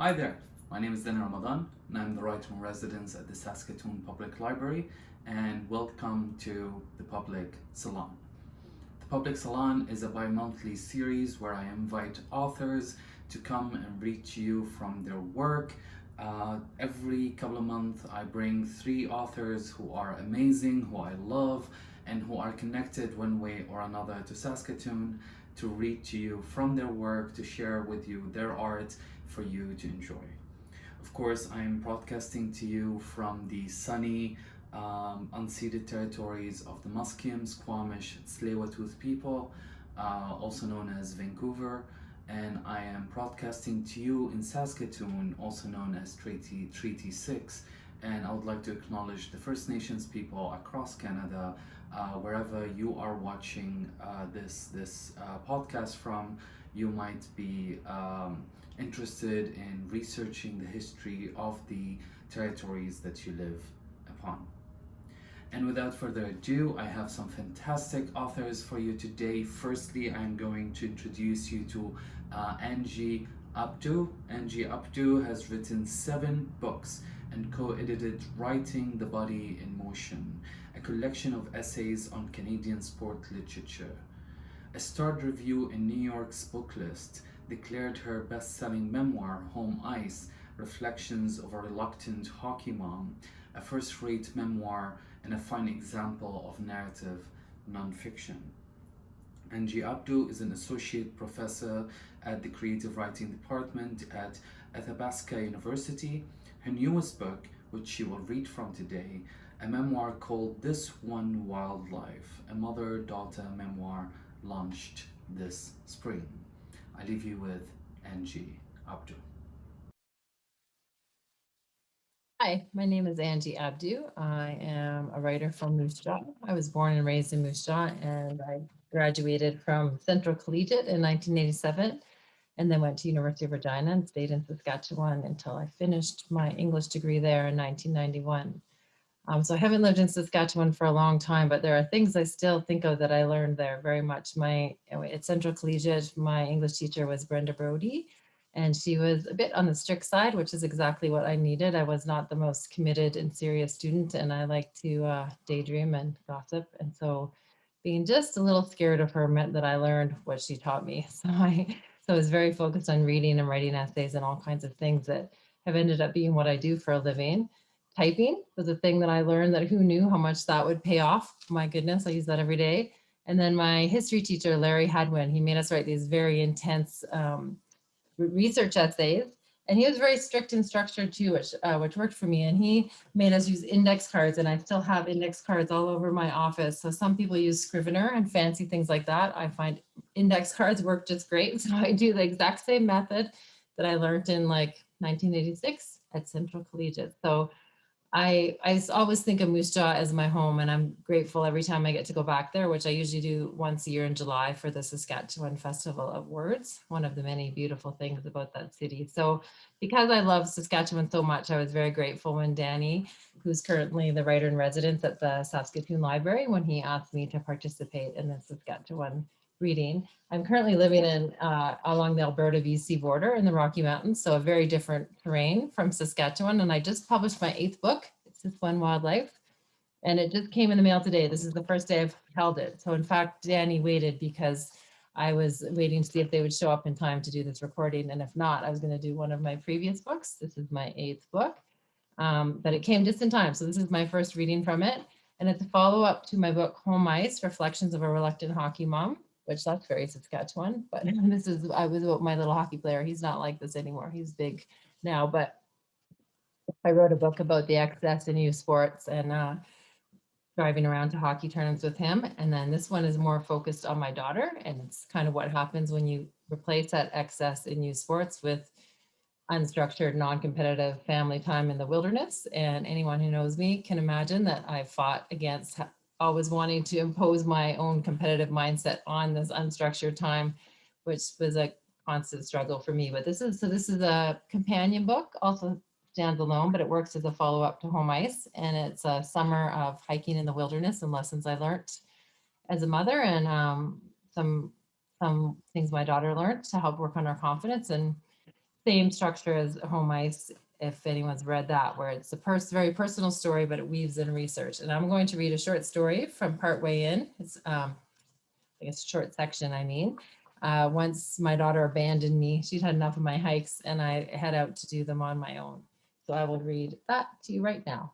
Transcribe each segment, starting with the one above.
Hi there, my name is Danny Ramadan and I'm the writer in residence at the Saskatoon Public Library and welcome to the Public Salon. The Public Salon is a bi-monthly series where I invite authors to come and read to you from their work. Uh, every couple of months I bring three authors who are amazing, who I love and who are connected one way or another to Saskatoon to read to you from their work, to share with you their art for you to enjoy. Of course, I am broadcasting to you from the sunny, um, unceded territories of the Musqueam, Squamish, tsleil people, uh, also known as Vancouver, and I am broadcasting to you in Saskatoon, also known as Treaty, Treaty 6, and I would like to acknowledge the First Nations people across Canada uh, wherever you are watching uh, this this uh, podcast from you might be um, interested in researching the history of the territories that you live upon. And without further ado, I have some fantastic authors for you today. Firstly, I'm going to introduce you to uh, Angie Abdou. Angie Abdou has written seven books and co-edited Writing the Body in Motion, a collection of essays on Canadian sport literature. A starred review in New York's book list declared her best-selling memoir, Home Ice, Reflections of a Reluctant Hockey Mom, a first-rate memoir and a fine example of narrative nonfiction. Angie Abdou is an associate professor at the creative writing department at Athabasca University. Her newest book, which she will read from today, a memoir called This One Wild Life, a mother-daughter memoir launched this spring. I leave you with Angie Abdou. Hi, my name is Angie Abdou. I am a writer from Moose Jaw. I was born and raised in Moose Jaw and I graduated from Central Collegiate in 1987 and then went to University of Regina and stayed in Saskatchewan until I finished my English degree there in 1991. Um, so I haven't lived in Saskatchewan for a long time, but there are things I still think of that I learned there very much. My At Central Collegiate, my English teacher was Brenda Brody, and she was a bit on the strict side, which is exactly what I needed. I was not the most committed and serious student, and I like to uh, daydream and gossip. And so being just a little scared of her meant that I learned what she taught me. So I, so I was very focused on reading and writing essays and all kinds of things that have ended up being what I do for a living typing was a thing that I learned that who knew how much that would pay off. My goodness, I use that every day. And then my history teacher, Larry Hadwin, he made us write these very intense um, research essays. And he was very strict and structured too, which, uh, which worked for me. And he made us use index cards and I still have index cards all over my office. So some people use Scrivener and fancy things like that. I find index cards work just great. So I do the exact same method that I learned in like 1986 at Central Collegiate. So I, I always think of Moose Jaw as my home and I'm grateful every time I get to go back there, which I usually do once a year in July for the Saskatchewan Festival of Words, one of the many beautiful things about that city. So because I love Saskatchewan so much, I was very grateful when Danny, who's currently the writer in residence at the Saskatoon Library, when he asked me to participate in the Saskatchewan reading. I'm currently living in uh, along the Alberta BC border in the Rocky Mountains, so a very different terrain from Saskatchewan. And I just published my eighth book. It's This One Wild Life. And it just came in the mail today. This is the first day I've held it. So in fact, Danny waited because I was waiting to see if they would show up in time to do this recording. And if not, I was going to do one of my previous books. This is my eighth book, um, but it came just in time. So this is my first reading from it. And it's a follow up to my book, Home Ice, Reflections of a Reluctant Hockey Mom which that's very Saskatchewan. But this is, I was my little hockey player. He's not like this anymore. He's big now, but I wrote a book about the excess in youth sports and uh, driving around to hockey tournaments with him. And then this one is more focused on my daughter. And it's kind of what happens when you replace that excess in youth sports with unstructured, non-competitive family time in the wilderness. And anyone who knows me can imagine that I've fought against always wanting to impose my own competitive mindset on this unstructured time, which was a constant struggle for me. But this is, so this is a companion book, also stands alone, but it works as a follow-up to Home Ice. And it's a summer of hiking in the wilderness and lessons I learned as a mother and um, some, some things my daughter learned to help work on her confidence. And same structure as Home Ice, if anyone's read that, where it's a pers- very personal story, but it weaves in research. And I'm going to read a short story from partway in. It's, um, I guess, a short section, I mean. Uh, once my daughter abandoned me, she'd had enough of my hikes and I head out to do them on my own. So I will read that to you right now.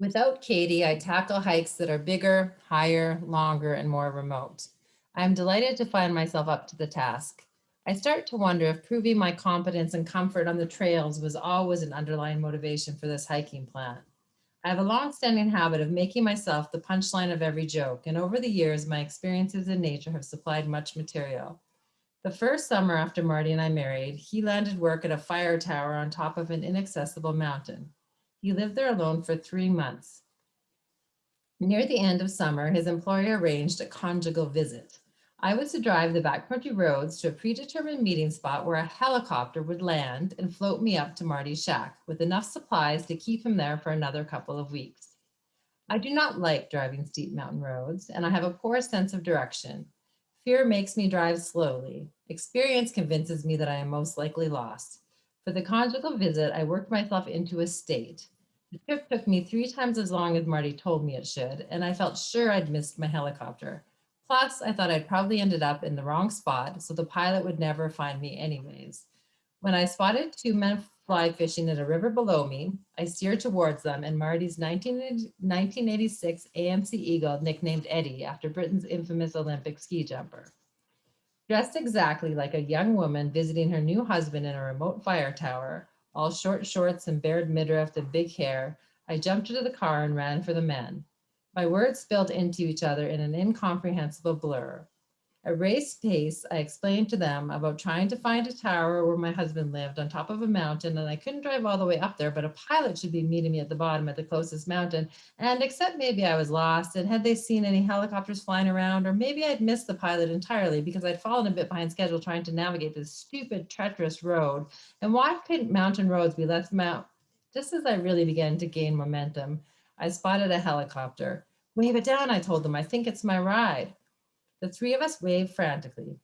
Without Katie, I tackle hikes that are bigger, higher, longer, and more remote. I am delighted to find myself up to the task. I start to wonder if proving my competence and comfort on the trails was always an underlying motivation for this hiking plan. I have a long-standing habit of making myself the punchline of every joke, and over the years, my experiences in nature have supplied much material. The first summer after Marty and I married, he landed work at a fire tower on top of an inaccessible mountain. He lived there alone for three months. Near the end of summer, his employer arranged a conjugal visit. I was to drive the backcountry roads to a predetermined meeting spot where a helicopter would land and float me up to Marty's shack with enough supplies to keep him there for another couple of weeks. I do not like driving steep mountain roads, and I have a poor sense of direction. Fear makes me drive slowly. Experience convinces me that I am most likely lost. For the conjugal visit, I worked myself into a state. The trip took me three times as long as Marty told me it should, and I felt sure I'd missed my helicopter. Plus, I thought I'd probably ended up in the wrong spot, so the pilot would never find me anyways. When I spotted two men fly fishing at a river below me, I steered towards them and Marty's 19, 1986 AMC Eagle, nicknamed Eddie after Britain's infamous Olympic ski jumper. Dressed exactly like a young woman visiting her new husband in a remote fire tower, all short shorts and bared midriff and big hair, I jumped into the car and ran for the men. My words spilled into each other in an incomprehensible blur. At race pace, I explained to them about trying to find a tower where my husband lived on top of a mountain, and I couldn't drive all the way up there, but a pilot should be meeting me at the bottom at the closest mountain. And except maybe I was lost, and had they seen any helicopters flying around, or maybe I'd missed the pilot entirely because I'd fallen a bit behind schedule trying to navigate this stupid, treacherous road. And why couldn't mountain roads be less mount? Just as I really began to gain momentum, I spotted a helicopter. Wave it down, I told them. I think it's my ride. The three of us waved frantically.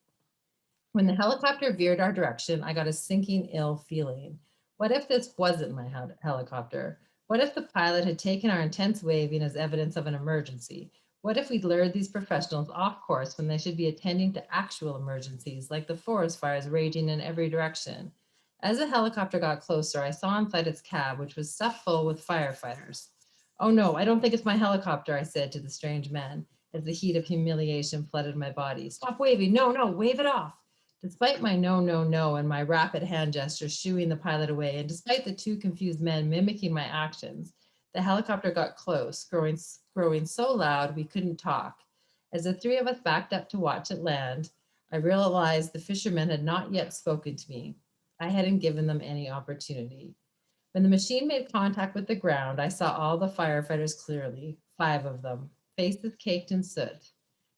When the helicopter veered our direction, I got a sinking ill feeling. What if this wasn't my hel helicopter? What if the pilot had taken our intense waving as evidence of an emergency? What if we'd lured these professionals off course when they should be attending to actual emergencies like the forest fires raging in every direction? As the helicopter got closer, I saw inside its cab, which was stuffed full with firefighters. Oh no, I don't think it's my helicopter, I said to the strange men as the heat of humiliation flooded my body. Stop waving. No, no, wave it off. Despite my no, no, no, and my rapid hand gestures shooing the pilot away, and despite the two confused men mimicking my actions, the helicopter got close, growing, growing so loud we couldn't talk. As the three of us backed up to watch it land, I realized the fishermen had not yet spoken to me. I hadn't given them any opportunity. When the machine made contact with the ground, I saw all the firefighters clearly, five of them, faces caked in soot.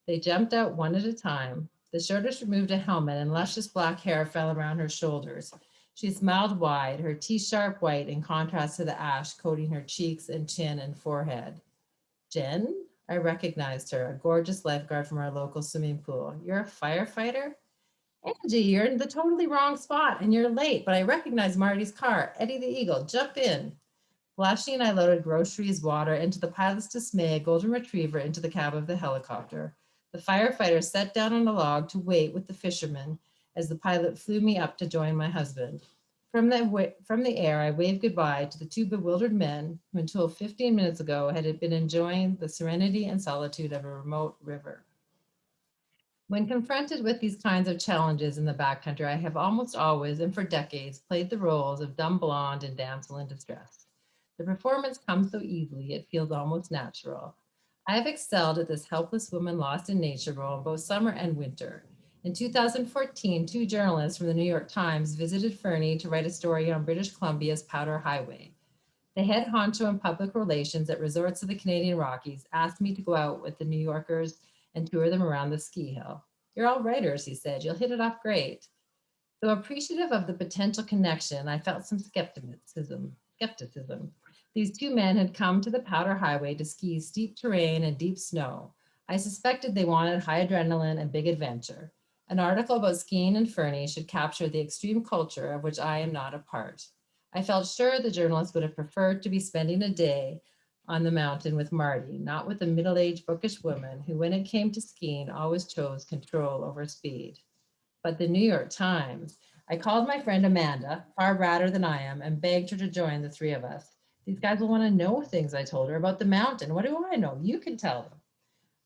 They jumped out one at a time. The shortest removed a helmet and luscious black hair fell around her shoulders. She smiled wide, her teeth sharp white in contrast to the ash coating her cheeks and chin and forehead. Jen? I recognized her, a gorgeous lifeguard from our local swimming pool. You're a firefighter? Angie, you're in the totally wrong spot and you're late, but I recognize Marty's car. Eddie the Eagle, jump in. Flashing and I loaded groceries, water, into the pilot's dismay, a golden retriever into the cab of the helicopter. The firefighter sat down on a log to wait with the fisherman as the pilot flew me up to join my husband. From the, from the air, I waved goodbye to the two bewildered men who until 15 minutes ago had been enjoying the serenity and solitude of a remote river. When confronted with these kinds of challenges in the backcountry, I have almost always and for decades played the roles of dumb blonde and damsel in distress. The performance comes so easily, it feels almost natural. I have excelled at this helpless woman lost in nature role in both summer and winter. In 2014, two journalists from the New York Times visited Fernie to write a story on British Columbia's Powder Highway. The head honcho in public relations at resorts of the Canadian Rockies asked me to go out with the New Yorkers and tour them around the ski hill. You're all writers, he said. You'll hit it off great. Though appreciative of the potential connection, I felt some skepticism. skepticism. These two men had come to the Powder Highway to ski steep terrain and deep snow. I suspected they wanted high adrenaline and big adventure. An article about skiing in Fernie should capture the extreme culture of which I am not a part. I felt sure the journalist would have preferred to be spending a day on the mountain with Marty, not with a middle-aged bookish woman who, when it came to skiing, always chose control over speed. But the New York Times, I called my friend Amanda, far radder than I am, and begged her to join the three of us. These guys will want to know things I told her about the mountain. What do I know? You can tell them.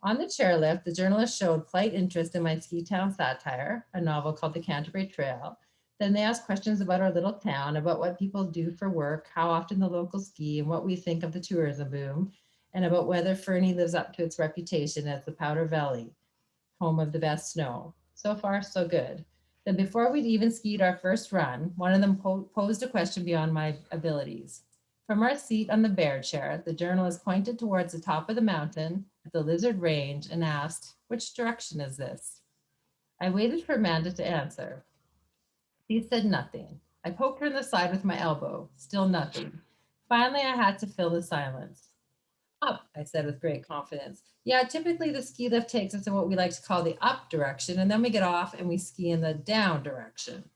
On the chairlift, the journalist showed polite interest in my ski town satire, a novel called The Canterbury Trail. Then they asked questions about our little town, about what people do for work, how often the locals ski, and what we think of the tourism boom, and about whether Fernie lives up to its reputation as the Powder Valley, home of the best snow. So far, so good. Then before we'd even skied our first run, one of them po posed a question beyond my abilities. From our seat on the bear chair, the journalist pointed towards the top of the mountain at the lizard range and asked, which direction is this? I waited for Amanda to answer. She said nothing. I poked her in the side with my elbow, still nothing. Finally, I had to fill the silence. Up, I said with great confidence. Yeah, typically the ski lift takes us in what we like to call the up direction, and then we get off and we ski in the down direction.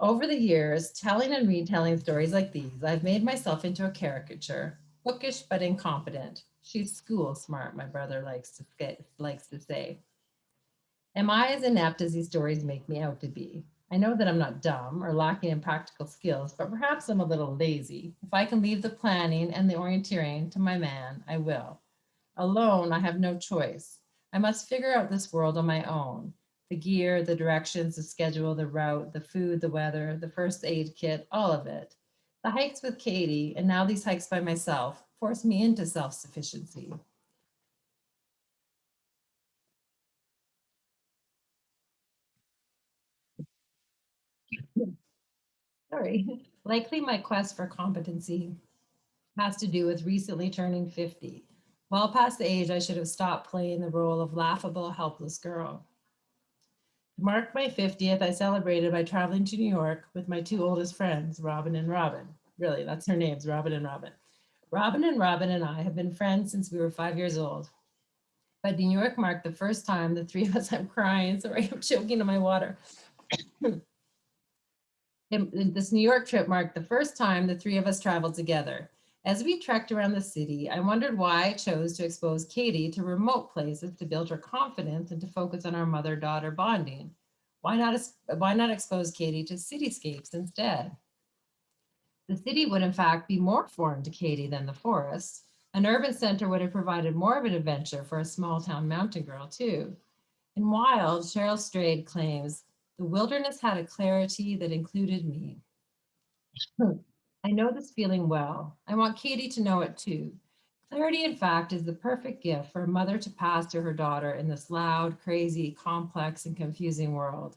Over the years, telling and retelling stories like these, I've made myself into a caricature, bookish but incompetent. She's school smart, my brother likes to, get, likes to say. Am I as inept as these stories make me out to be? I know that I'm not dumb or lacking in practical skills, but perhaps I'm a little lazy. If I can leave the planning and the orienteering to my man, I will. Alone, I have no choice. I must figure out this world on my own the gear, the directions, the schedule, the route, the food, the weather, the first aid kit, all of it. The hikes with Katie, and now these hikes by myself, force me into self-sufficiency. Sorry. Likely my quest for competency has to do with recently turning 50. Well past the age I should have stopped playing the role of laughable, helpless girl. To mark my 50th, I celebrated by traveling to New York with my two oldest friends, Robin and Robin. Really, that's their names, Robin and Robin. Robin and Robin and I have been friends since we were five years old. But New York marked the first time the three of us, I'm crying, sorry, I'm choking on my water. This New York trip marked the first time the three of us traveled together. As we trekked around the city, I wondered why I chose to expose Katie to remote places to build her confidence and to focus on our mother-daughter bonding. Why not, why not expose Katie to cityscapes instead? The city would in fact be more foreign to Katie than the forest. An urban center would have provided more of an adventure for a small town mountain girl too. In Wild, Cheryl Strayed claims, the wilderness had a clarity that included me. I know this feeling well. I want Katie to know it too. Clarity, in fact, is the perfect gift for a mother to pass to her daughter in this loud, crazy, complex, and confusing world.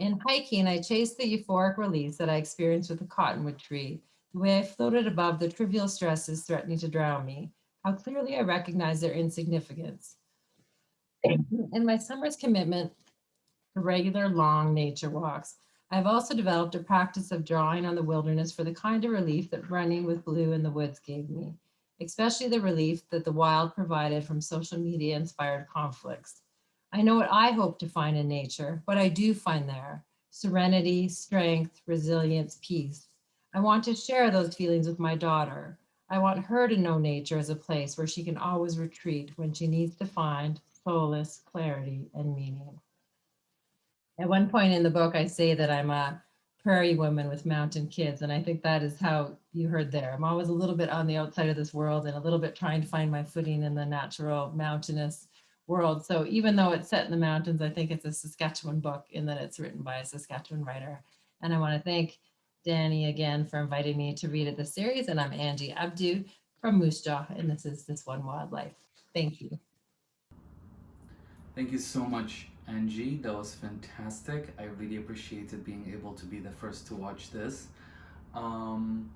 In hiking, I chased the euphoric release that I experienced with the cottonwood tree, the way I floated above the trivial stresses threatening to drown me, how clearly I recognized their insignificance. In my summer's commitment regular long nature walks, I've also developed a practice of drawing on the wilderness for the kind of relief that running with Blue in the woods gave me, especially the relief that the wild provided from social media inspired conflicts. I know what I hope to find in nature, what I do find there, serenity, strength, resilience, peace. I want to share those feelings with my daughter. I want her to know nature as a place where she can always retreat when she needs to find solace, clarity, and meaning. At one point in the book, I say that I'm a prairie woman with mountain kids. And I think that is how you heard there. I'm always a little bit on the outside of this world and a little bit trying to find my footing in the natural mountainous world. So even though it's set in the mountains, I think it's a Saskatchewan book in that it's written by a Saskatchewan writer. And I want to thank Danny again for inviting me to read at this series. And I'm Angie Abdou from Moose Jaw, and this is This One Wild Life. Thank you. Thank you so much, Angie. That was fantastic. I really appreciated being able to be the first to watch this. Um,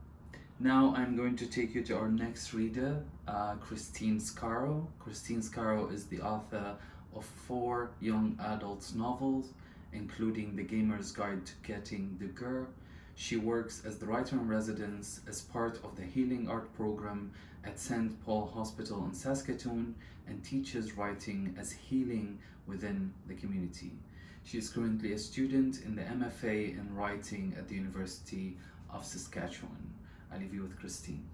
now I'm going to take you to our next reader, uh, Christine Scarrow. Christine Scarrow is the author of four young adults novels, including The Gamer's Guide to Getting the Girl. She works as the writer in residence as part of the Healing Art program at St. Paul Hospital in Saskatoon and teaches writing as healing within the community. She is currently a student in the MFA in writing at the University of Saskatchewan. I leave you with Christine.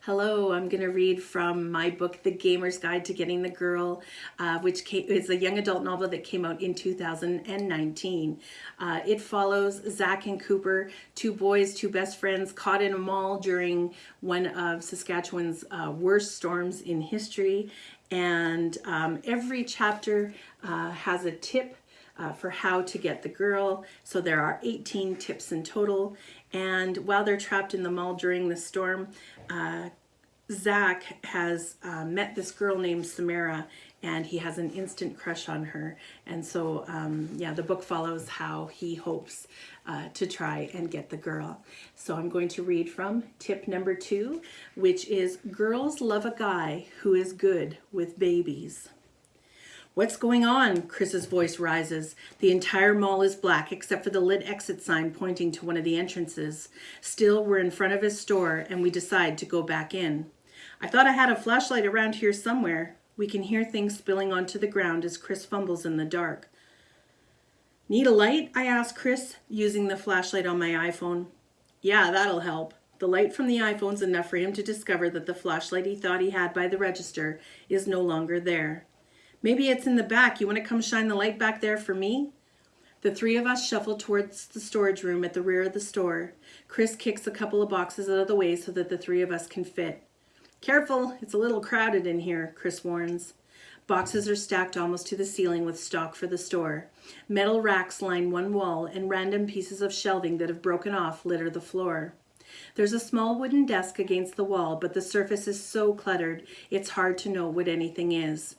Hello, I'm going to read from my book, The Gamer's Guide to Getting the Girl, uh, which came, is a young adult novel that came out in 2019. Uh, it follows Zach and Cooper, two boys, two best friends, caught in a mall during one of Saskatchewan's uh, worst storms in history. And um, every chapter uh, has a tip uh, for how to get the girl. So there are 18 tips in total. And while they're trapped in the mall during the storm, uh, Zach has uh, met this girl named Samara and he has an instant crush on her. And so, um, yeah, the book follows how he hopes uh, to try and get the girl. So I'm going to read from tip number two, which is girls love a guy who is good with babies. What's going on? Chris's voice rises. The entire mall is black except for the lit exit sign pointing to one of the entrances. Still, we're in front of his store and we decide to go back in. I thought I had a flashlight around here somewhere. We can hear things spilling onto the ground as Chris fumbles in the dark. Need a light? I ask Chris, using the flashlight on my iPhone. Yeah, that'll help. The light from the iPhone's enough for him to discover that the flashlight he thought he had by the register is no longer there. Maybe it's in the back. You want to come shine the light back there for me? The three of us shuffle towards the storage room at the rear of the store. Chris kicks a couple of boxes out of the way so that the three of us can fit. Careful, it's a little crowded in here, Chris warns. Boxes are stacked almost to the ceiling with stock for the store. Metal racks line one wall and random pieces of shelving that have broken off litter the floor. There's a small wooden desk against the wall, but the surface is so cluttered, it's hard to know what anything is.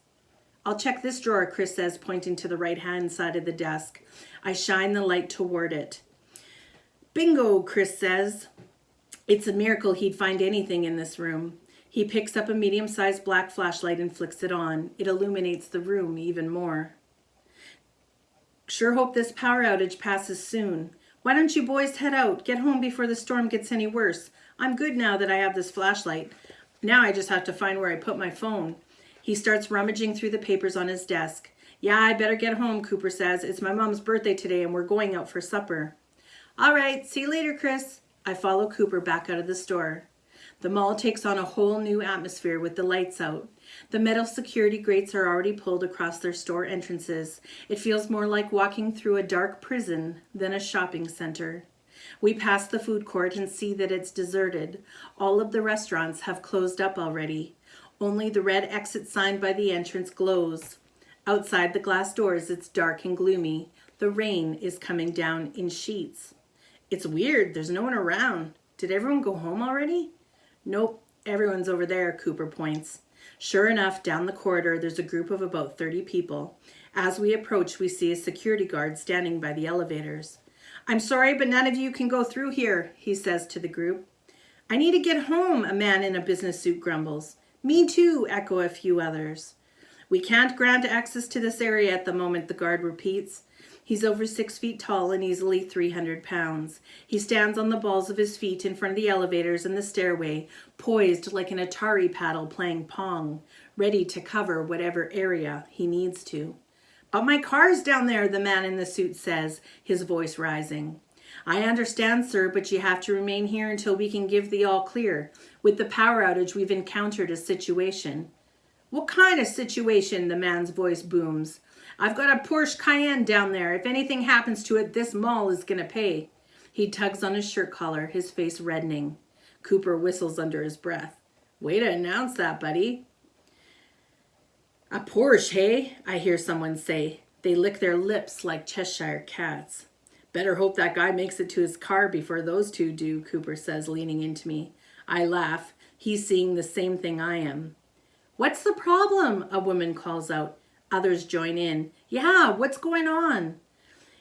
I'll check this drawer, Chris says, pointing to the right-hand side of the desk. I shine the light toward it. Bingo, Chris says. It's a miracle he'd find anything in this room. He picks up a medium-sized black flashlight and flicks it on. It illuminates the room even more. Sure hope this power outage passes soon. Why don't you boys head out? Get home before the storm gets any worse. I'm good now that I have this flashlight. Now I just have to find where I put my phone. He starts rummaging through the papers on his desk. Yeah, I better get home, Cooper says. It's my mom's birthday today and we're going out for supper. All right, see you later, Chris. I follow Cooper back out of the store. The mall takes on a whole new atmosphere with the lights out. The metal security grates are already pulled across their store entrances. It feels more like walking through a dark prison than a shopping center. We pass the food court and see that it's deserted. All of the restaurants have closed up already. Only the red exit sign by the entrance glows. Outside the glass doors, it's dark and gloomy. The rain is coming down in sheets. It's weird, there's no one around. Did everyone go home already? Nope, everyone's over there, Cooper points. Sure enough, down the corridor, there's a group of about 30 people. As we approach, we see a security guard standing by the elevators. I'm sorry, but none of you can go through here, he says to the group. I need to get home, a man in a business suit grumbles. Me too, echo a few others. We can't grant access to this area at the moment, the guard repeats. He's over six feet tall and easily 300 pounds. He stands on the balls of his feet in front of the elevators and the stairway, poised like an Atari paddle playing Pong, ready to cover whatever area he needs to. But my car's down there, the man in the suit says, his voice rising. I understand, sir, but you have to remain here until we can give the all clear. With the power outage, we've encountered a situation. What kind of situation? The man's voice booms. I've got a Porsche Cayenne down there. If anything happens to it, this mall is going to pay. He tugs on his shirt collar, his face reddening. Cooper whistles under his breath. Way to announce that, buddy. A Porsche, hey? I hear someone say. They lick their lips like Cheshire cats. Better hope that guy makes it to his car before those two do, Cooper says, leaning into me. I laugh. He's seeing the same thing I am. What's the problem? A woman calls out. Others join in. Yeah, what's going on?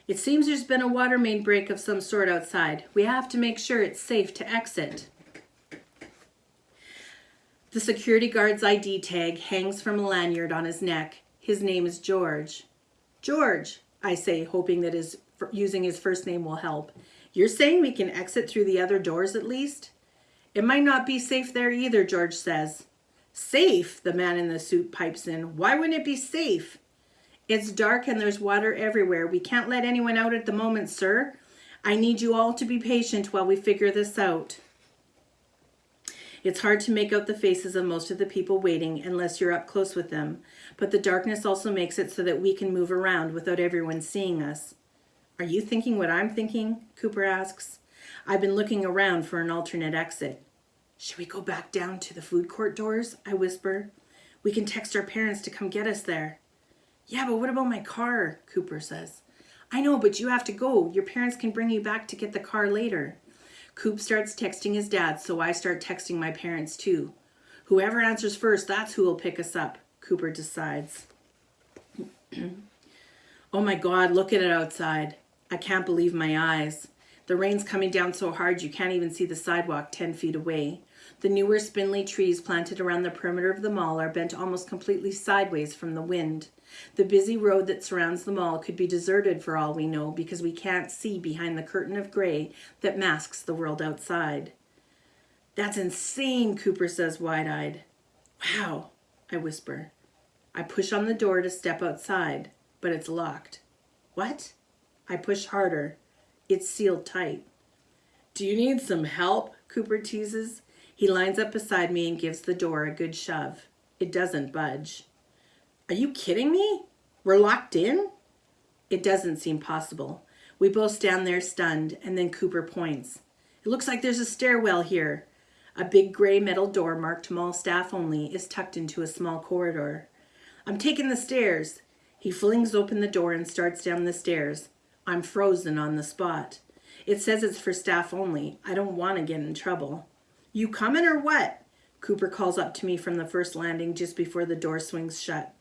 It seems there's been a water main break of some sort outside. We have to make sure it's safe to exit. The security guard's ID tag hangs from a lanyard on his neck. His name is George. George, I say, hoping that his using his first name will help. You're saying we can exit through the other doors at least? It might not be safe there either, George says. Safe, the man in the suit pipes in. Why wouldn't it be safe? It's dark and there's water everywhere. We can't let anyone out at the moment, sir. I need you all to be patient while we figure this out. It's hard to make out the faces of most of the people waiting unless you're up close with them, but the darkness also makes it so that we can move around without everyone seeing us. Are you thinking what I'm thinking? Cooper asks. I've been looking around for an alternate exit. Should we go back down to the food court doors? I whisper. We can text our parents to come get us there. Yeah, but what about my car? Cooper says. I know, but you have to go. Your parents can bring you back to get the car later. Coop starts texting his dad, so I start texting my parents too. Whoever answers first, that's who will pick us up, Cooper decides. oh my God, look at it outside. I can't believe my eyes. The rain's coming down so hard you can't even see the sidewalk 10 feet away. The newer spindly trees planted around the perimeter of the mall are bent almost completely sideways from the wind. The busy road that surrounds the mall could be deserted for all we know because we can't see behind the curtain of gray that masks the world outside. That's insane, Cooper says wide eyed. Wow, I whisper. I push on the door to step outside, but it's locked. What? I push harder. It's sealed tight. Do you need some help? Cooper teases. He lines up beside me and gives the door a good shove. It doesn't budge. Are you kidding me? We're locked in? It doesn't seem possible. We both stand there stunned, and then Cooper points. It looks like there's a stairwell here. A big gray metal door marked mall staff only is tucked into a small corridor. I'm taking the stairs. He flings open the door and starts down the stairs. I'm frozen on the spot. It says it's for staff only. I don't want to get in trouble. You coming or what? Cooper calls up to me from the first landing just before the door swings shut.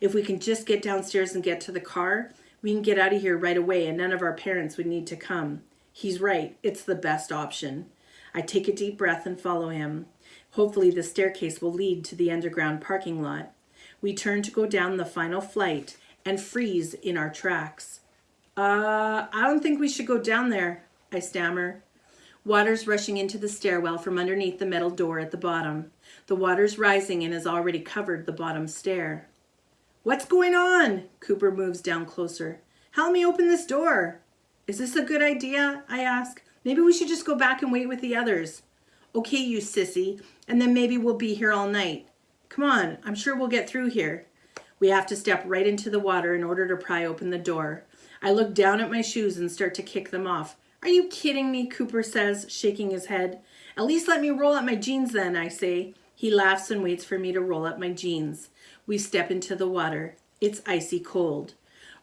If we can just get downstairs and get to the car, we can get out of here right away and none of our parents would need to come. He's right. It's the best option. I take a deep breath and follow him. Hopefully the staircase will lead to the underground parking lot. We turn to go down the final flight and freeze in our tracks. Uh, I don't think we should go down there, I stammer. Water's rushing into the stairwell from underneath the metal door at the bottom. The water's rising and has already covered the bottom stair. What's going on? Cooper moves down closer. Help me open this door. Is this a good idea? I ask. Maybe we should just go back and wait with the others. Okay, you sissy, and then maybe we'll be here all night. Come on, I'm sure we'll get through here. We have to step right into the water in order to pry open the door. I look down at my shoes and start to kick them off. Are you kidding me? Cooper says, shaking his head. At least let me roll up my jeans then, I say. He laughs and waits for me to roll up my jeans. We step into the water. It's icy cold.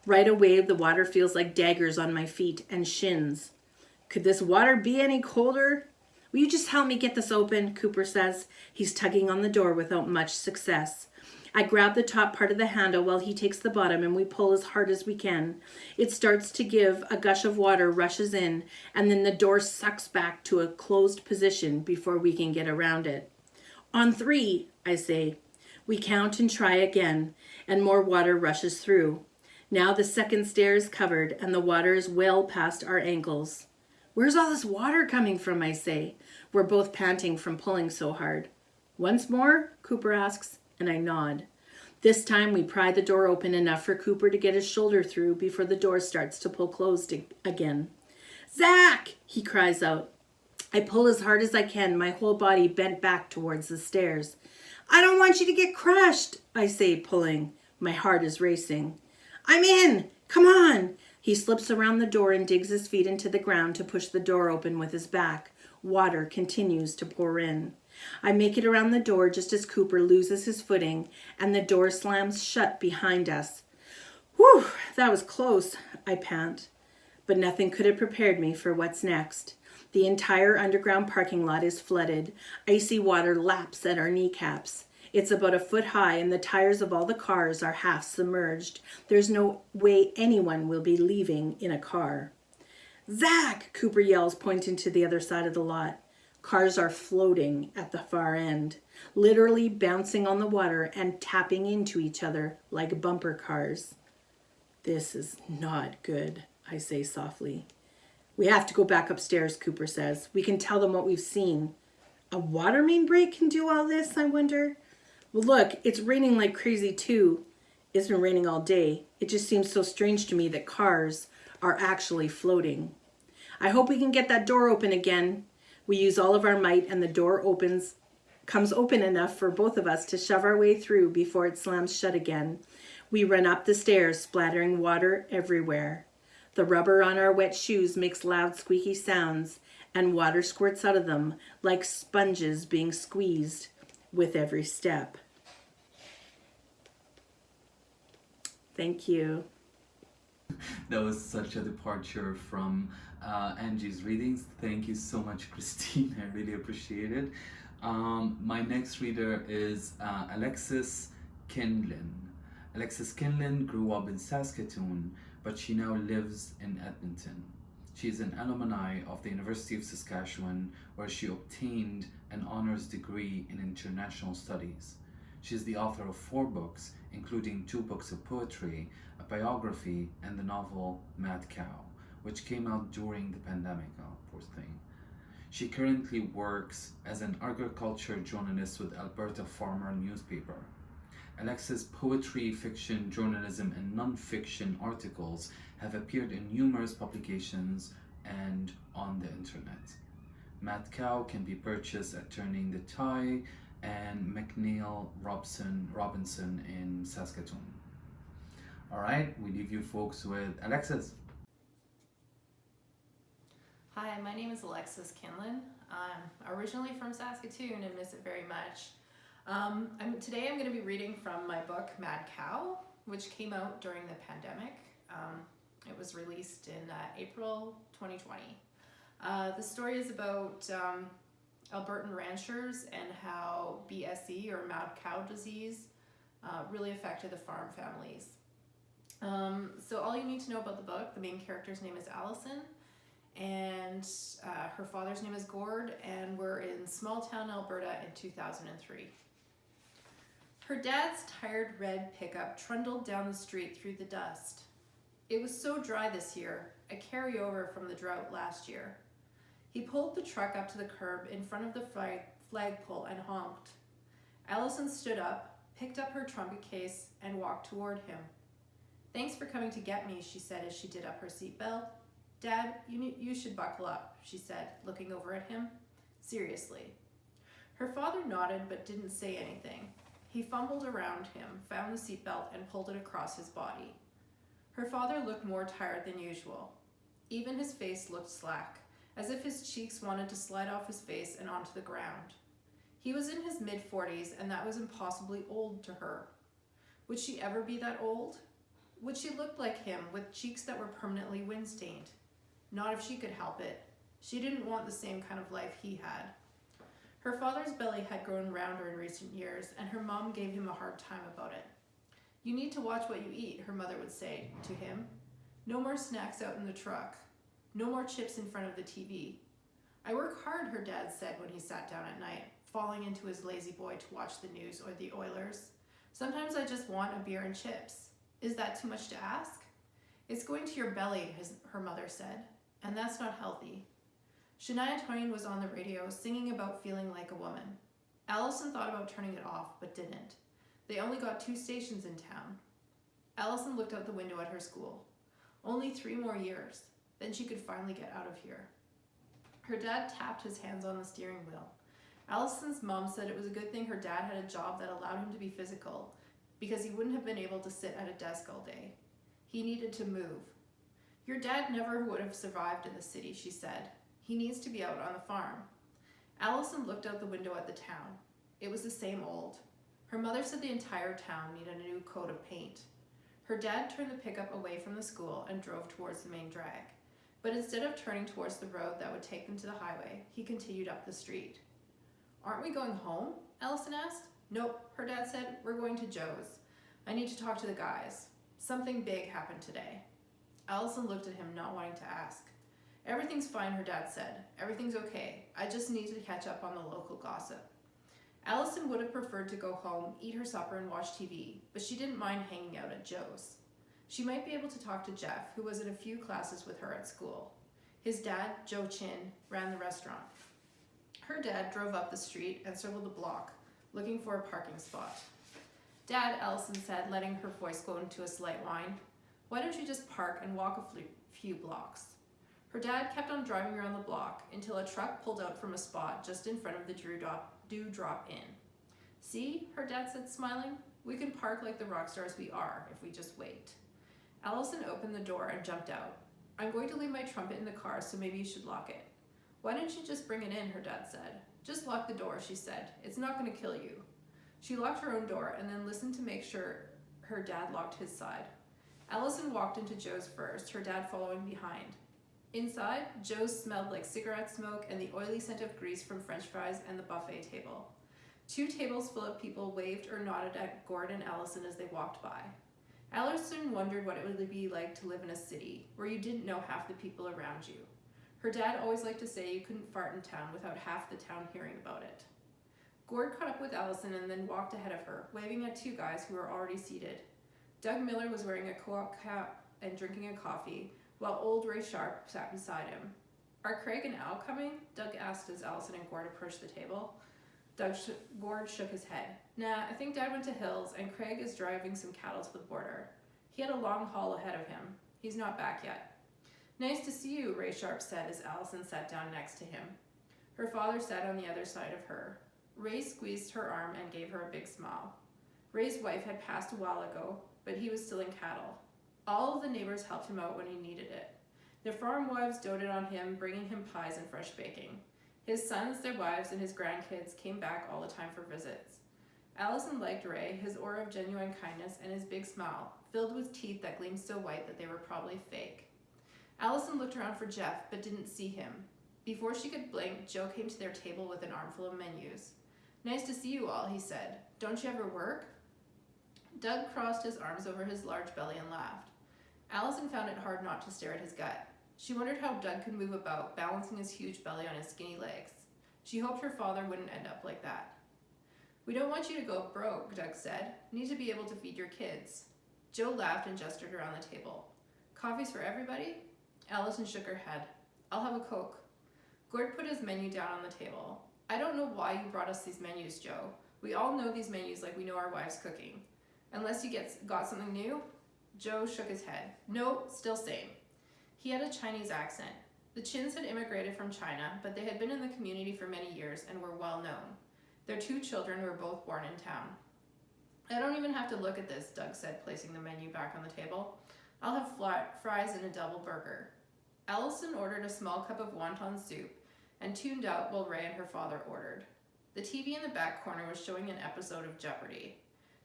Right away, the water feels like daggers on my feet and shins. Could this water be any colder? Will you just help me get this open? Cooper says. He's tugging on the door without much success. I grab the top part of the handle while he takes the bottom and we pull as hard as we can. It starts to give, a gush of water rushes in, and then the door sucks back to a closed position before we can get around it. On three, I say. We count and try again, and more water rushes through. Now the second stair is covered and the water is well past our ankles. Where's all this water coming from, I say. We're both panting from pulling so hard. Once more, Cooper asks, and I nod. This time we pry the door open enough for Cooper to get his shoulder through before the door starts to pull closed again. Zach, he cries out. I pull as hard as I can, my whole body bent back towards the stairs. I don't want you to get crushed, I say, pulling. My heart is racing. I'm in. Come on. He slips around the door and digs his feet into the ground to push the door open with his back. Water continues to pour in. I make it around the door just as Cooper loses his footing and the door slams shut behind us. Whew, that was close, I pant. But nothing could have prepared me for what's next. The entire underground parking lot is flooded. Icy water laps at our kneecaps. It's about a foot high and the tires of all the cars are half submerged. There's no way anyone will be leaving in a car. Zach, Cooper yells, pointing to the other side of the lot. Cars are floating at the far end, literally bouncing on the water and tapping into each other like bumper cars. This is not good, I say softly. We have to go back upstairs, Cooper says. We can tell them what we've seen. A water main break can do all this, I wonder? Well, look, it's raining like crazy too. It's been raining all day. It just seems so strange to me that cars are actually floating. I hope we can get that door open again. We use all of our might and the door opens comes open enough for both of us to shove our way through before it slams shut again. We run up the stairs, splattering water everywhere. The rubber on our wet shoes makes loud squeaky sounds, and water squirts out of them like sponges being squeezed with every step. Thank you. That was such a departure from uh, Angie's readings. Thank you so much, Christine. I really appreciate it. Um, my next reader is uh, Alexis Kienlen. Alexis Kienlen grew up in Saskatoon, but she now lives in Edmonton. She is an alumni of the University of Saskatchewan, where she obtained an honors degree in international studies. She is the author of four books, including two books of poetry, a biography, and the novel Mad Cow, which came out during the pandemic. Oh, poor thing. She currently works as an agriculture journalist with Alberta Farmer newspaper. Alexis' poetry, fiction, journalism, and non-fiction articles have appeared in numerous publications and on the internet. Mad Cow can be purchased at Turning the Tide and McNally Robson Robinson in Saskatoon. All right, we leave you folks with Alexis. Hi, my name is Alexis Kienlen. I'm originally from Saskatoon and miss it very much. Um, I'm, today I'm going to be reading from my book Mad Cow, which came out during the pandemic. Um, it was released in uh, April 2020. Uh, the story is about um, Albertan ranchers and how BSE or mad cow disease uh, really affected the farm families. Um, so all you need to know about the book, the main character's name is Allison and uh, her father's name is Gord and we're in small town Alberta in 2003. Her dad's tired red pickup trundled down the street through the dust. It was so dry this year, a carryover from the drought last year. He pulled the truck up to the curb in front of the flag flagpole and honked. Allison stood up, picked up her trumpet case, and walked toward him. Thanks for coming to get me, she said as she did up her seatbelt. Dad, you, you should buckle up, she said, looking over at him. Seriously. Her father nodded but didn't say anything. He fumbled around him, found the seatbelt, and pulled it across his body. Her father looked more tired than usual. Even his face looked slack, as if his cheeks wanted to slide off his face and onto the ground. He was in his mid-40s, and that was impossibly old to her. Would she ever be that old? Would she look like him with cheeks that were permanently wind-stained? Not if she could help it. She didn't want the same kind of life he had. Her father's belly had grown rounder in recent years, and her mom gave him a hard time about it. You need to watch what you eat, her mother would say to him. No more snacks out in the truck. No more chips in front of the TV. I work hard, her dad said when he sat down at night, falling into his La-Z-Boy to watch the news or the Oilers. Sometimes I just want a beer and chips. Is that too much to ask? It's going to your belly, his, her mother said and that's not healthy. Shania Twain was on the radio singing about feeling like a woman. Allison thought about turning it off, but didn't. They only got two stations in town. Allison looked out the window at her school. Only three more years, then she could finally get out of here. Her dad tapped his hands on the steering wheel. Allison's mom said it was a good thing her dad had a job that allowed him to be physical, because he wouldn't have been able to sit at a desk all day. He needed to move, your dad never would have survived in the city, she said. He needs to be out on the farm. Allison looked out the window at the town. It was the same old. Her mother said the entire town needed a new coat of paint. Her dad turned the pickup away from the school and drove towards the main drag. But instead of turning towards the road that would take them to the highway, he continued up the street. Aren't we going home? Allison asked. Nope, her dad said. We're going to Joe's. I need to talk to the guys. Something big happened today. Allison looked at him, not wanting to ask. Everything's fine, her dad said. Everything's okay. I just need to catch up on the local gossip. Allison would have preferred to go home, eat her supper, and watch TV, but she didn't mind hanging out at Joe's. She might be able to talk to Jeff, who was in a few classes with her at school. His dad, Joe Chin, ran the restaurant. Her dad drove up the street and circled the block, looking for a parking spot. Dad, Allison said, letting her voice go into a slight whine, why don't you just park and walk a few blocks? Her dad kept on driving around the block until a truck pulled out from a spot just in front of the Drew Drop, Dew Drop Inn. See, her dad said, smiling, we can park like the rock stars we are if we just wait. Allison opened the door and jumped out. I'm going to leave my trumpet in the car, so maybe you should lock it. Why don't you just bring it in? Her dad said. Just lock the door, she said. It's not going to kill you. She locked her own door and then listened to make sure her dad locked his side. Allison walked into Joe's first, her dad following behind. Inside, Joe's smelled like cigarette smoke and the oily scent of grease from french fries and the buffet table. Two tables full of people waved or nodded at Gord and Allison as they walked by. Allison wondered what it would be like to live in a city where you didn't know half the people around you. Her dad always liked to say you couldn't fart in town without half the town hearing about it. Gord caught up with Allison and then walked ahead of her, waving at two guys who were already seated. Doug Miller was wearing a co-op cap and drinking a coffee, while old Ray Sharp sat beside him. Are Craig and Al coming? Doug asked as Allison and Gord approached the table. Doug sh- Gord shook his head. Nah, I think Dad went to Hills, and Craig is driving some cattle to the border. He had a long haul ahead of him. He's not back yet. Nice to see you, Ray Sharp said as Allison sat down next to him. Her father sat on the other side of her. Ray squeezed her arm and gave her a big smile. Ray's wife had passed a while ago, but he was still in cattle. All of the neighbors helped him out when he needed it. Their farm wives doted on him, bringing him pies and fresh baking. His sons, their wives, and his grandkids came back all the time for visits. Allison liked Ray, his aura of genuine kindness, and his big smile, filled with teeth that gleamed so white that they were probably fake. Allison looked around for Jeff, but didn't see him. Before she could blink, Joe came to their table with an armful of menus. Nice to see you all, he said. Don't you ever work? Doug crossed his arms over his large belly and laughed. Allison found it hard not to stare at his gut. She wondered how Doug could move about, balancing his huge belly on his skinny legs. She hoped her father wouldn't end up like that. We don't want you to go broke, Doug said. You Need to be able to feed your kids. Joe laughed and gestured around the table. Coffees for everybody? Allison shook her head. I'll have a Coke. Gord put his menu down on the table. I don't know why you brought us these menus, Joe. We all know these menus like we know our wives' cooking. Unless you get got something new? Joe shook his head. No, still same. He had a Chinese accent. The Chins had immigrated from China, but they had been in the community for many years and were well known. Their two children were both born in town. I don't even have to look at this, Doug said, placing the menu back on the table. I'll have fries and a double burger. Allison ordered a small cup of wonton soup and tuned out while Ray and her father ordered. The TV in the back corner was showing an episode of Jeopardy!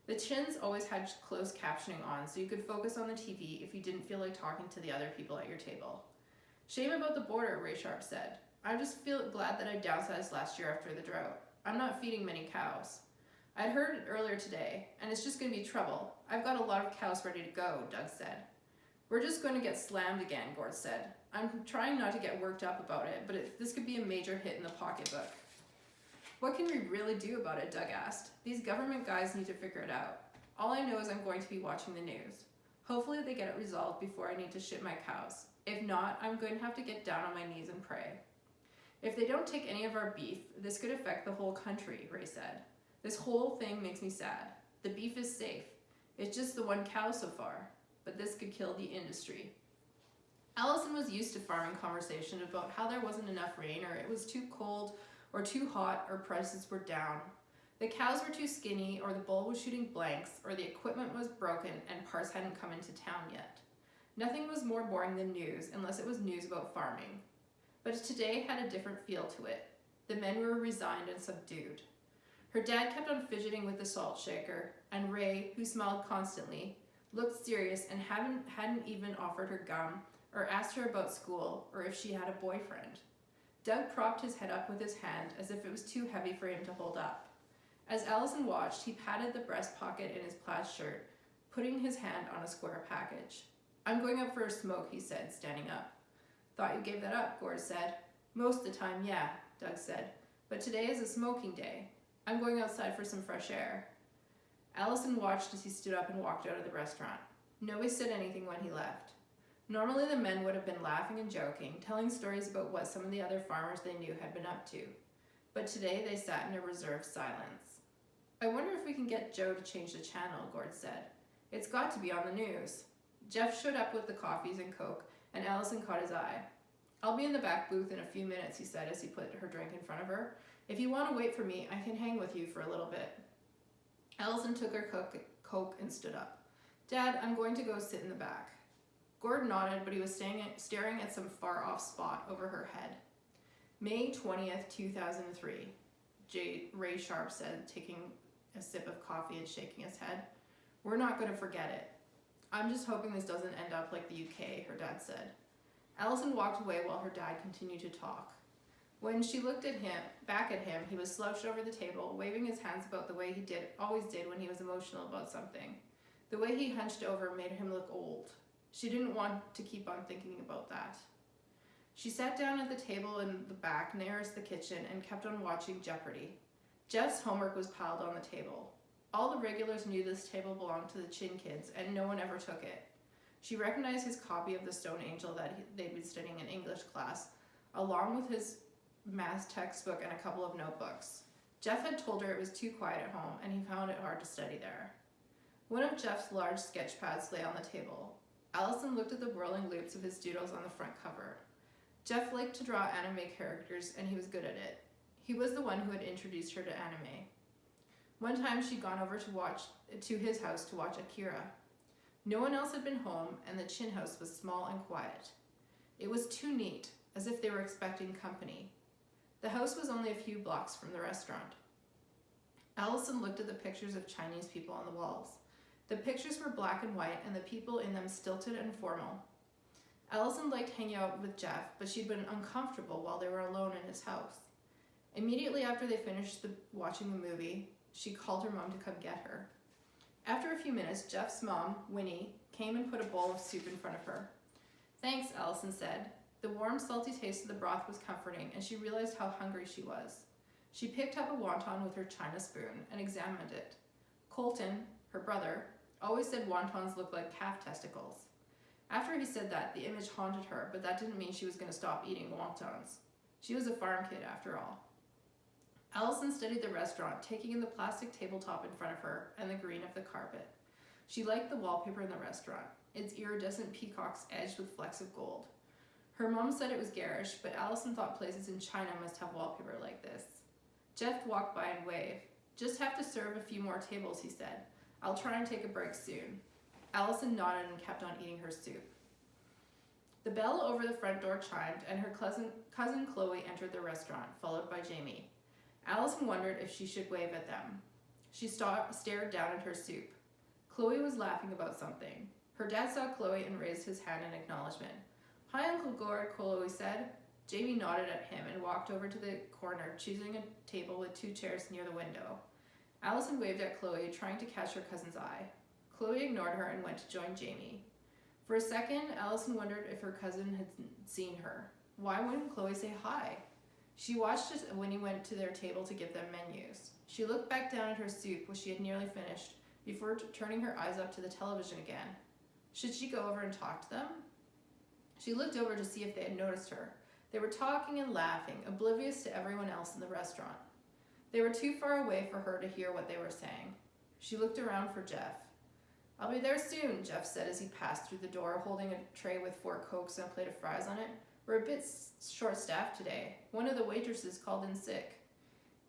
The Chins always had closed captioning on, so you could focus on the TV if you didn't feel like talking to the other people at your table. Shame about the border, Ray Sharp said. I just feel glad that I downsized last year after the drought. I'm not feeding many cows. I'd heard it earlier today, and it's just going to be trouble. I've got a lot of cows ready to go, Doug said. We're just going to get slammed again, Gord said. I'm trying not to get worked up about it, but it, this could be a major hit in the pocketbook. What can we really do about it? Doug asked. These government guys need to figure it out. All I know is I'm going to be watching the news. Hopefully, they get it resolved before I need to ship my cows. If not, I'm going to have to get down on my knees and pray. If they don't take any of our beef, this could affect the whole country, Ray said. This whole thing makes me sad. The beef is safe. It's just the one cow so far, but this could kill the industry. Allison was used to farming conversation about how there wasn't enough rain or it was too cold or too hot or prices were down. The cows were too skinny or the bull was shooting blanks or the equipment was broken and parts hadn't come into town yet. Nothing was more boring than news unless it was news about farming. But today had a different feel to it. The men were resigned and subdued. Her dad kept on fidgeting with the salt shaker, and Ray, who smiled constantly, looked serious and hadn't, hadn't even offered her gum or asked her about school or if she had a boyfriend. Doug propped his head up with his hand as if it was too heavy for him to hold up. As Allison watched, he patted the breast pocket in his plaid shirt, putting his hand on a square package. I'm going up for a smoke, he said, standing up. Thought you gave that up, Gord said. Most of the time, yeah, Doug said. But today is a smoking day. I'm going outside for some fresh air. Allison watched as he stood up and walked out of the restaurant. Nobody said anything when he left. Normally, the men would have been laughing and joking, telling stories about what some of the other farmers they knew had been up to. But today they sat in a reserved silence. I wonder if we can get Joe to change the channel, Gord said. It's got to be on the news. Jeff showed up with the coffees and Coke, and Allison caught his eye. I'll be in the back booth in a few minutes, he said as he put her drink in front of her. If you want to wait for me, I can hang with you for a little bit. Allison took her coke, and stood up. Dad, I'm going to go sit in the back. Gord nodded, but he was at, staring at some far off spot over her head. May 20th, 2003, J- Ray Sharp said, taking a sip of coffee and shaking his head. We're not going to forget it. I'm just hoping this doesn't end up like the UK, her dad said. Allison walked away while her dad continued to talk. When she looked at him, back at him, he was slouched over the table, waving his hands about the way he did always did when he was emotional about something. The way he hunched over made him look old. She didn't want to keep on thinking about that. She sat down at the table in the back nearest the kitchen and kept on watching Jeopardy. Jeff's homework was piled on the table. All the regulars knew this table belonged to the Chin kids, and no one ever took it. She recognized his copy of the Stone Angel that they'd been studying in English class, along with his math textbook and a couple of notebooks. Jeff had told her it was too quiet at home, and he found it hard to study there. One of Jeff's large sketch pads lay on the table. Allison looked at the whirling loops of his doodles on the front cover. Jeff liked to draw anime characters, and he was good at it. He was the one who had introduced her to anime. One time she'd gone over to watch to his house to watch Akira. No one else had been home, and the Chin house was small and quiet. It was too neat, as if they were expecting company. The house was only a few blocks from the restaurant. Allison looked at the pictures of Chinese people on the walls. The pictures were black and white, and the people in them stilted and formal. Allison liked hanging out with Jeff, but she'd been uncomfortable while they were alone in his house. Immediately after they finished the, watching the movie, she called her mom to come get her. After a few minutes, Jeff's mom, Winnie, came and put a bowl of soup in front of her. Thanks, Allison said. The warm, salty taste of the broth was comforting, and she realized how hungry she was. She picked up a wonton with her china spoon and examined it. Colton, her brother, always said wontons looked like calf testicles. After he said that, the image haunted her, but that didn't mean she was going to stop eating wontons. She was a farm kid after all. Allison studied the restaurant, taking in the plastic tabletop in front of her and the green of the carpet. She liked the wallpaper in the restaurant, its iridescent peacocks edged with flecks of gold. Her mom said it was garish, but Allison thought places in China must have wallpaper like this. Jeff walked by and waved. Just have to serve a few more tables, he said. I'll try and take a break soon. Allison nodded and kept on eating her soup. The bell over the front door chimed, and her cousin, cousin Chloe entered the restaurant, followed by Jamie. Allison wondered if she should wave at them. She sta- stared down at her soup. Chloe was laughing about something. Her dad saw Chloe and raised his hand in acknowledgement. Hi, Uncle Gord, Chloe said. Jamie nodded at him and walked over to the corner, choosing a table with two chairs near the window. Allison waved at Chloe, trying to catch her cousin's eye. Chloe ignored her and went to join Jamie. For a second, Allison wondered if her cousin had seen her. Why wouldn't Chloe say hi? She watched as Winnie went to their table to give them menus. She looked back down at her soup, which she had nearly finished, before turning her eyes up to the television again. Should she go over and talk to them? She looked over to see if they had noticed her. They were talking and laughing, oblivious to everyone else in the restaurant. They were too far away for her to hear what they were saying. She looked around for Jeff. I'll be there soon, Jeff said as he passed through the door, holding a tray with four cokes and a plate of fries on it. We're a bit short staffed today. One of the waitresses called in sick.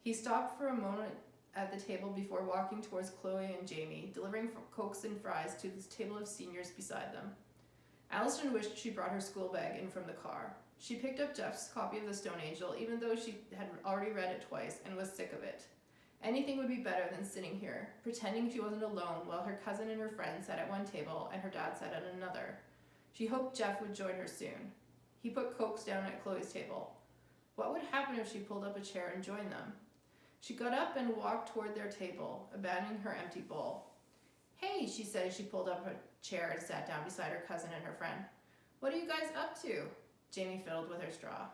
He stopped for a moment at the table before walking towards Chloe and Jamie, delivering cokes and fries to the table of seniors beside them. Allison wished she brought her school bag in from the car. She picked up Jeff's copy of The Stone Angel, even though she had already read it twice and was sick of it. Anything would be better than sitting here, pretending she wasn't alone while her cousin and her friend sat at one table and her dad sat at another. She hoped Jeff would join her soon. He put cokes down at Chloe's table. What would happen if she pulled up a chair and joined them? She got up and walked toward their table, abandoning her empty bowl. Hey, she said as she pulled up a chair and sat down beside her cousin and her friend. What are you guys up to? Jamie fiddled with her straw.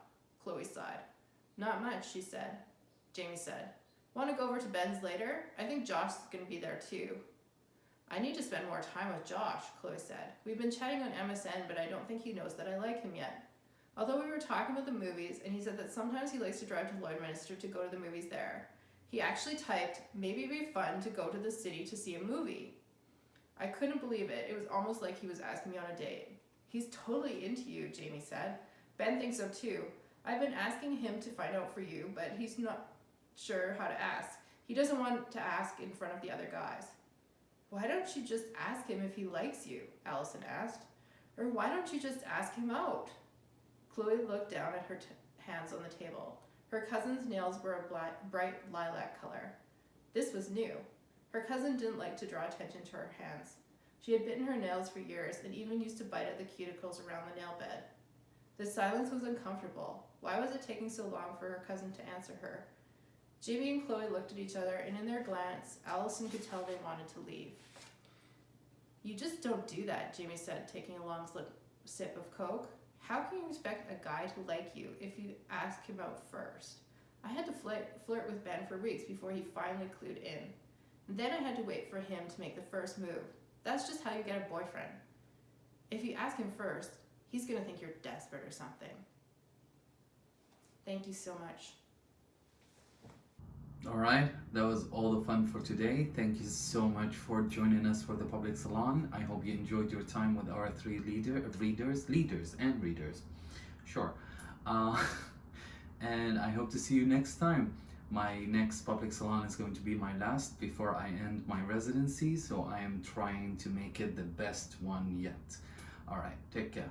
Chloe sighed. Not much, she said. Jamie said, Want to go over to Ben's later? I think Josh is going to be there too. I need to spend more time with Josh, Chloe said. We've been chatting on MSN, but I don't think he knows that I like him yet. Although we were talking about the movies, and he said that sometimes he likes to drive to Lloydminster to go to the movies there. He actually typed, maybe it'd be fun to go to the city to see a movie. I couldn't believe it. It was almost like he was asking me on a date. He's totally into you, Jamie said. Ben thinks so too. I've been asking him to find out for you, but he's not sure how to ask. He doesn't want to ask in front of the other guys. Why don't you just ask him if he likes you? Allison asked. Or why don't you just ask him out? Chloe looked down at her hands on the table. Her cousin's nails were a bright lilac color. This was new. Her cousin didn't like to draw attention to her hands. She had bitten her nails for years and even used to bite at the cuticles around the nail bed. The silence was uncomfortable. Why was it taking so long for her cousin to answer her? Jamie and Chloe looked at each other, and in their glance, Allison could tell they wanted to leave. You just don't do that, Jamie said, taking a long sip of Coke. How can you expect a guy to like you if you ask him out first? I had to flirt, flirt with Ben for weeks before he finally clued in. Then I had to wait for him to make the first move. That's just how you get a boyfriend. If you ask him first, he's gonna think you're desperate or something. Thank you so much. All right, that was all the fun for today. Thank you so much for joining us for the public salon. I hope you enjoyed your time with our three leader readers, leaders and readers. Sure. Uh, and I hope to see you next time. My next public salon is going to be my last before I end my residency, so I am trying to make it the best one yet. All right, take care.